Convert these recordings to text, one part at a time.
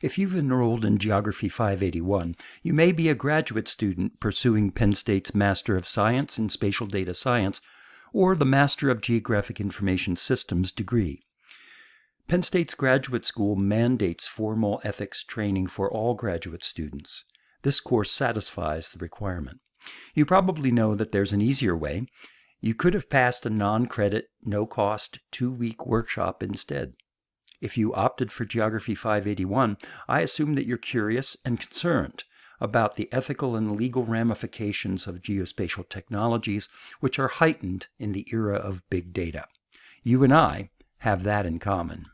If you've enrolled in Geography 581, you may be a graduate student pursuing Penn State's Master of Science in Spatial Data Science or the Master of Geographic Information Systems degree. Penn State's graduate school mandates formal ethics training for all graduate students. This course satisfies the requirement. You probably know that there's an easier way. You could have passed a non credit, no cost, two week workshop instead. If you opted for Geography 581, I assume that you're curious and concerned about the ethical and legal ramifications of geospatial technologies, which are heightened in the era of big data. You and I have that in common.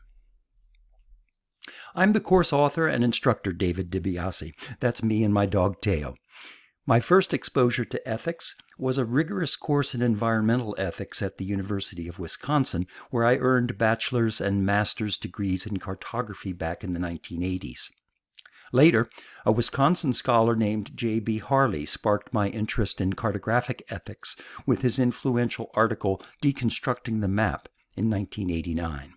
I'm the course author and instructor David DiBiase. That's me and my dog Teo. My first exposure to ethics was a rigorous course in environmental ethics at the University of Wisconsin, where I earned bachelor's and master's degrees in cartography back in the 1980s. Later, a Wisconsin scholar named J.B. Harley sparked my interest in cartographic ethics with his influential article Deconstructing the Map in 1989.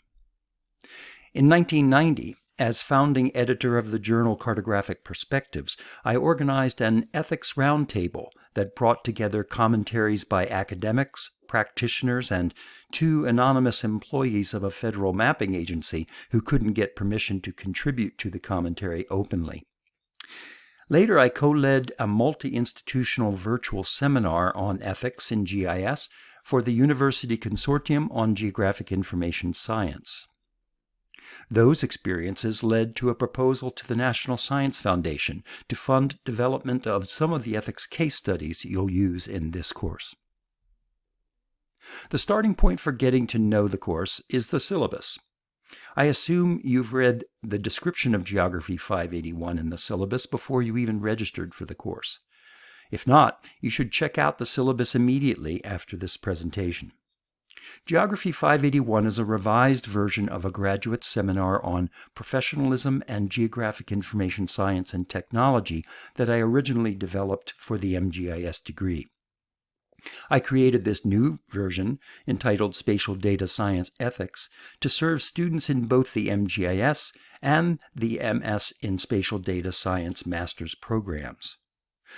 In 1990, as founding editor of the journal Cartographic Perspectives, I organized an ethics roundtable that brought together commentaries by academics, practitioners, and two anonymous employees of a federal mapping agency who couldn't get permission to contribute to the commentary openly. Later, I co led a multi institutional virtual seminar on ethics in GIS for the University Consortium on Geographic Information Science. Those experiences led to a proposal to the National Science Foundation to fund development of some of the ethics case studies you'll use in this course. The starting point for getting to know the course is the syllabus. I assume you've read the description of Geography 581 in the syllabus before you even registered for the course. If not, you should check out the syllabus immediately after this presentation. Geography 581 is a revised version of a graduate seminar on professionalism and geographic information science and technology that I originally developed for the MGIS degree. I created this new version, entitled Spatial Data Science Ethics, to serve students in both the MGIS and the MS in Spatial Data Science master's programs.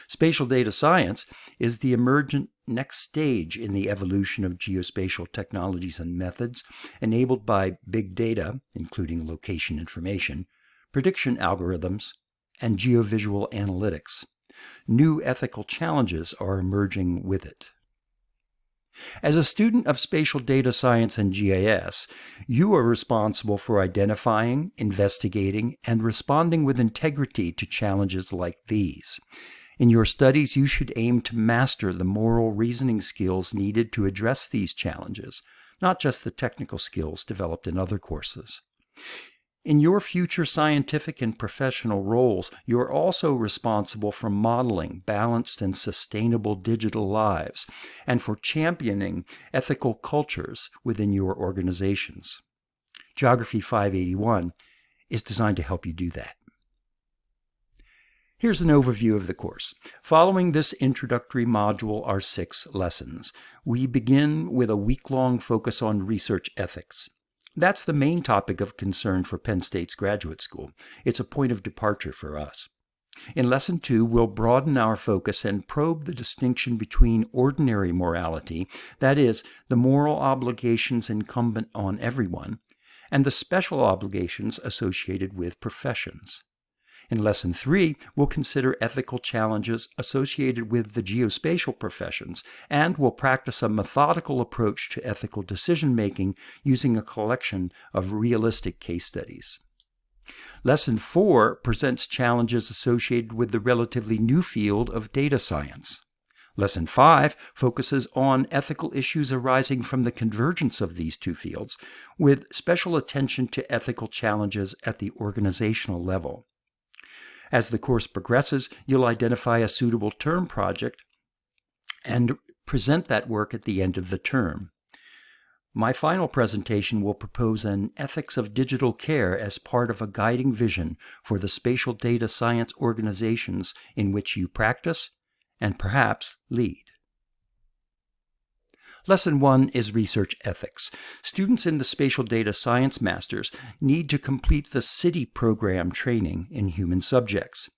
Spatial data science is the emergent next stage in the evolution of geospatial technologies and methods enabled by big data, including location information, prediction algorithms, and geovisual analytics. New ethical challenges are emerging with it. As a student of spatial data science and GIS, you are responsible for identifying, investigating, and responding with integrity to challenges like these. In your studies, you should aim to master the moral reasoning skills needed to address these challenges, not just the technical skills developed in other courses. In your future scientific and professional roles, you are also responsible for modeling balanced and sustainable digital lives and for championing ethical cultures within your organizations. Geography 581 is designed to help you do that. Here's an overview of the course. Following this introductory module are six lessons. We begin with a week-long focus on research ethics. That's the main topic of concern for Penn State's graduate school. It's a point of departure for us. In Lesson 2, we'll broaden our focus and probe the distinction between ordinary morality, that is, the moral obligations incumbent on everyone, and the special obligations associated with professions. In Lesson 3, we'll consider ethical challenges associated with the geospatial professions, and we'll practice a methodical approach to ethical decision making using a collection of realistic case studies. Lesson 4 presents challenges associated with the relatively new field of data science. Lesson 5 focuses on ethical issues arising from the convergence of these two fields, with special attention to ethical challenges at the organizational level. As the course progresses, you'll identify a suitable term project and present that work at the end of the term. My final presentation will propose an ethics of digital care as part of a guiding vision for the spatial data science organizations in which you practice and perhaps lead. Lesson 1 is Research Ethics. Students in the Spatial Data Science Masters need to complete the CITI program training in human subjects.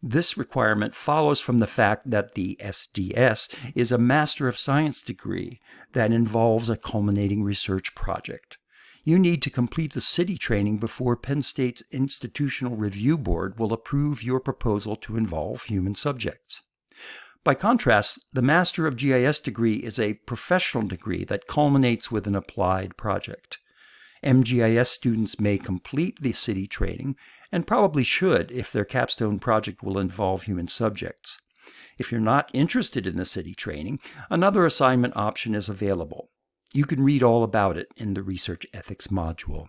This requirement follows from the fact that the SDS is a Master of Science degree that involves a culminating research project. You need to complete the CITI training before Penn State's Institutional Review Board will approve your proposal to involve human subjects. By contrast, the Master of GIS degree is a professional degree that culminates with an applied project. MGIS students may complete the CITI training and probably should if their capstone project will involve human subjects. If you're not interested in the CITI training, another assignment option is available. You can read all about it in the Research Ethics module.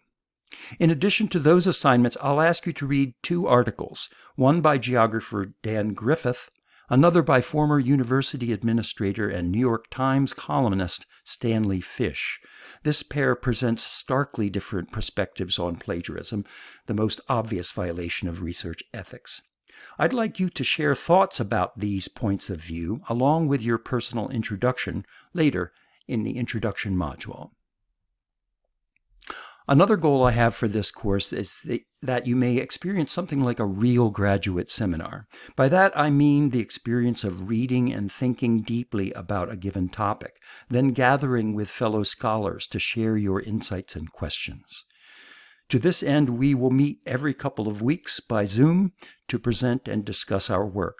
In addition to those assignments, I'll ask you to read two articles, one by geographer Dan Griffith another by former university administrator and New York Times columnist Stanley Fish. This pair presents starkly different perspectives on plagiarism, the most obvious violation of research ethics. I'd like you to share thoughts about these points of view along with your personal introduction later in the introduction module. Another goal I have for this course is that you may experience something like a real graduate seminar. By that I mean the experience of reading and thinking deeply about a given topic, then gathering with fellow scholars to share your insights and questions. To this end, we will meet every couple of weeks by Zoom to present and discuss our work.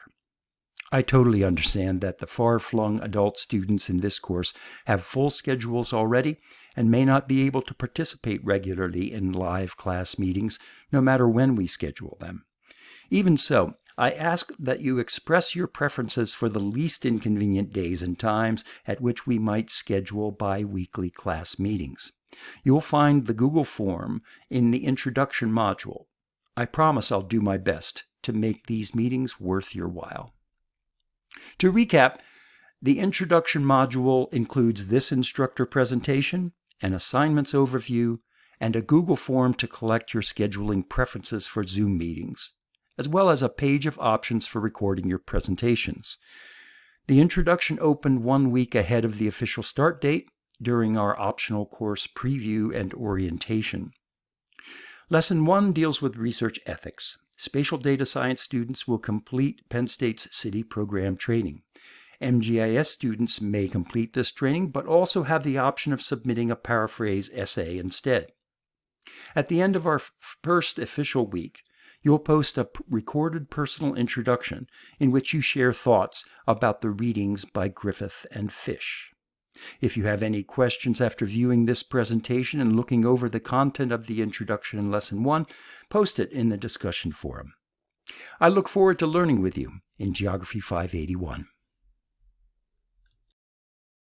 I totally understand that the far flung adult students in this course have full schedules already and may not be able to participate regularly in live class meetings, no matter when we schedule them. Even so, I ask that you express your preferences for the least inconvenient days and times at which we might schedule bi weekly class meetings. You'll find the Google form in the introduction module. I promise I'll do my best to make these meetings worth your while. To recap, the introduction module includes this instructor presentation, an assignments overview, and a Google form to collect your scheduling preferences for Zoom meetings, as well as a page of options for recording your presentations. The introduction opened one week ahead of the official start date during our optional course preview and orientation. Lesson 1 deals with research ethics spatial data science students will complete Penn State's CITI program training. MGIS students may complete this training, but also have the option of submitting a paraphrase essay instead. At the end of our first official week, you'll post a recorded personal introduction in which you share thoughts about the readings by Griffith and Fish. If you have any questions after viewing this presentation and looking over the content of the introduction in Lesson 1, post it in the discussion forum. I look forward to learning with you in Geography 581.